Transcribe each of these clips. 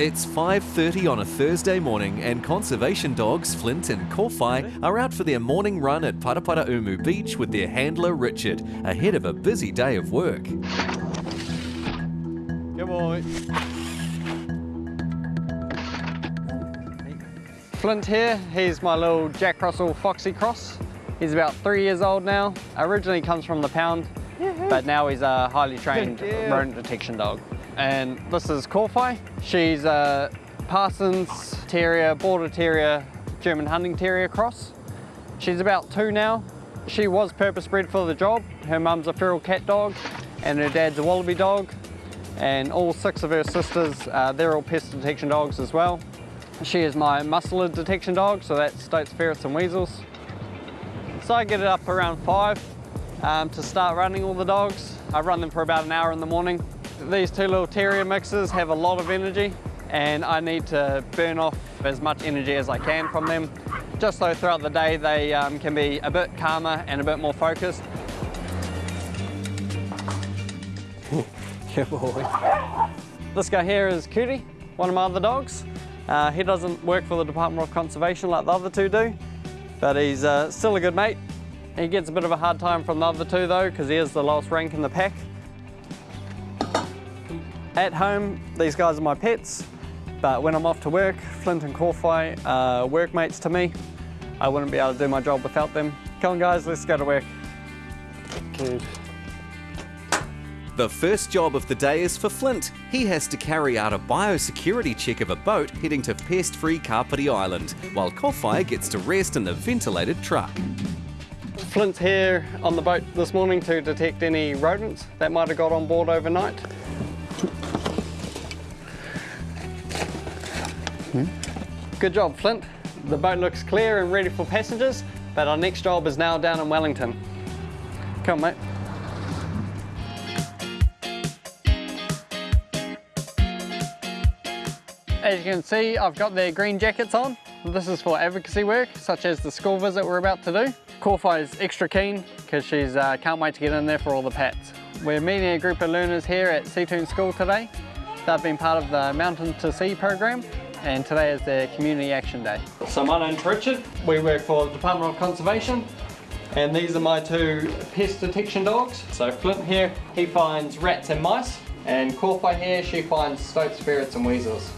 It's 5.30 on a Thursday morning and conservation dogs Flint and Kowhai are out for their morning run at Paraparaumu Beach with their handler Richard, ahead of a busy day of work. Good boy. Flint here, he's my little Jack Russell Foxy Cross. He's about three years old now. Originally comes from the pound, but now he's a highly trained rodent detection dog. And this is Kowhai. She's a Parsons Terrier, Border Terrier, German Hunting Terrier cross. She's about two now. She was purpose bred for the job. Her mum's a feral cat dog and her dad's a wallaby dog. And all six of her sisters, uh, they're all pest detection dogs as well. She is my mustelid detection dog, so that's stoats, ferrets and weasels. So I get it up around five um, to start running all the dogs. I run them for about an hour in the morning these two little terrier mixes have a lot of energy and I need to burn off as much energy as I can from them, just so throughout the day they um, can be a bit calmer and a bit more focused. Good boy. This guy here is Cutie, one of my other dogs. Uh, he doesn't work for the Department of Conservation like the other two do, but he's uh, still a good mate. He gets a bit of a hard time from the other two though, because he is the lowest rank in the pack. At home, these guys are my pets, but when I'm off to work, Flint and Kowhai are workmates to me. I wouldn't be able to do my job without them. Come on guys, let's go to work. Good. The first job of the day is for Flint. He has to carry out a biosecurity check of a boat heading to pest-free Kapiti Island, while Kowhai gets to rest in the ventilated truck. Flint's here on the boat this morning to detect any rodents that might have got on board overnight. Good job, Flint. The boat looks clear and ready for passengers, but our next job is now down in Wellington. Come, on, mate. As you can see, I've got their green jackets on. This is for advocacy work, such as the school visit we're about to do. Kowhai is extra keen because she's uh, can't wait to get in there for all the pats. We're meeting a group of learners here at Seatoun School today. They've been part of the Mountain to Sea program and today is their Community Action Day. So my name's Richard. We work for the Department of Conservation and these are my two pest detection dogs. So Flint here, he finds rats and mice and Kowhai here, she finds stoats, ferrets and weasels.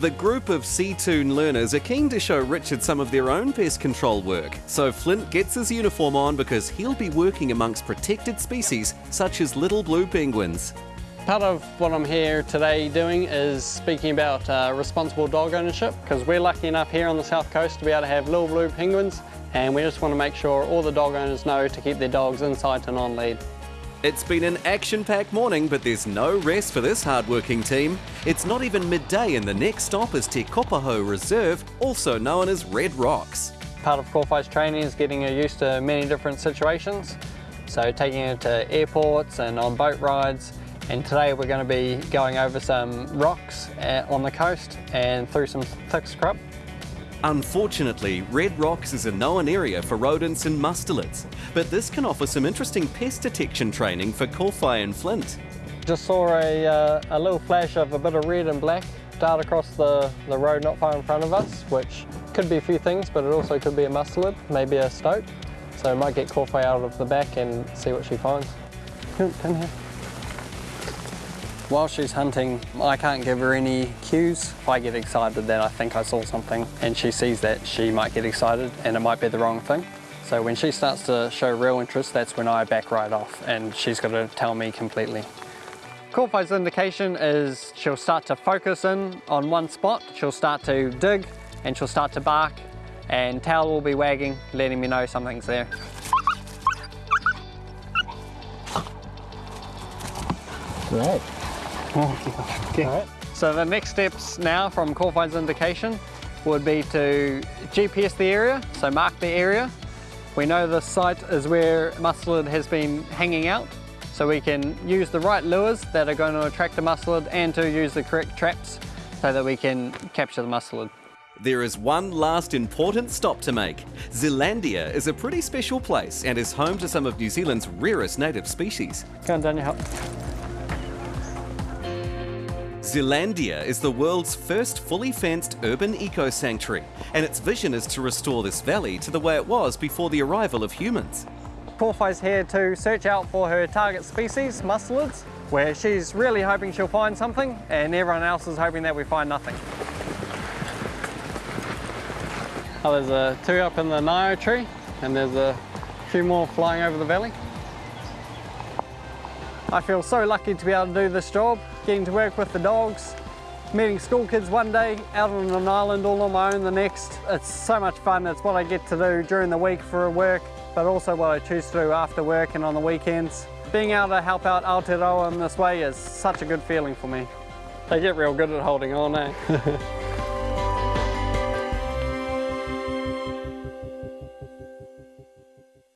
The group of Seatoun learners are keen to show Richard some of their own pest control work, so Flint gets his uniform on because he'll be working amongst protected species such as little blue penguins. Part of what I'm here today doing is speaking about uh, responsible dog ownership because we're lucky enough here on the south coast to be able to have little blue penguins and we just want to make sure all the dog owners know to keep their dogs in sight and on lead. It's been an action-packed morning, but there's no rest for this hard-working team. It's not even midday and the next stop is Te Kopahou Reserve, also known as Red Rocks. Part of Kowhai's training is getting her used to many different situations. So taking her to airports and on boat rides. And today we're going to be going over some rocks uh, on the coast and through some thick scrub. Unfortunately, Red Rocks is a known area for rodents and mustelids, but this can offer some interesting pest detection training for Kowhai and Flint. Just saw a, uh, a little flash of a bit of red and black dart across the, the road not far in front of us, which could be a few things, but it also could be a mustelid, maybe a stoat. So I might get Kowhai out of the back and see what she finds. Come, come here. While she's hunting, I can't give her any cues. If I get excited that I think I saw something and she sees that, she might get excited and it might be the wrong thing. So when she starts to show real interest, that's when I back right off and she's got to tell me completely. Kowhai's indication is she'll start to focus in on one spot, she'll start to dig and she'll start to bark and tail will be wagging, letting me know something's there. Right. Okay. Right. So the next steps now from Kowhai's indication would be to GPS the area, so mark the area. We know the site is where mustelid has been hanging out, so we can use the right lures that are going to attract the mustelid and to use the correct traps so that we can capture the mustelid. There is one last important stop to make. Zealandia is a pretty special place and is home to some of New Zealand's rarest native species. Go on, Daniel, help. Zealandia is the world's first fully fenced urban eco sanctuary, and its vision is to restore this valley to the way it was before the arrival of humans. Kowhai's here to search out for her target species, mustelids, where she's really hoping she'll find something, and everyone else is hoping that we find nothing. Oh, there's a tui up in the Nio tree, and there's a few more flying over the valley. I feel so lucky to be able to do this job, getting to work with the dogs, meeting school kids one day, out on an island all on my own the next. It's so much fun. It's what I get to do during the week for a work, but also what I choose to do after work and on the weekends. Being able to help out Aotearoa in this way is such a good feeling for me. They get real good at holding on, eh?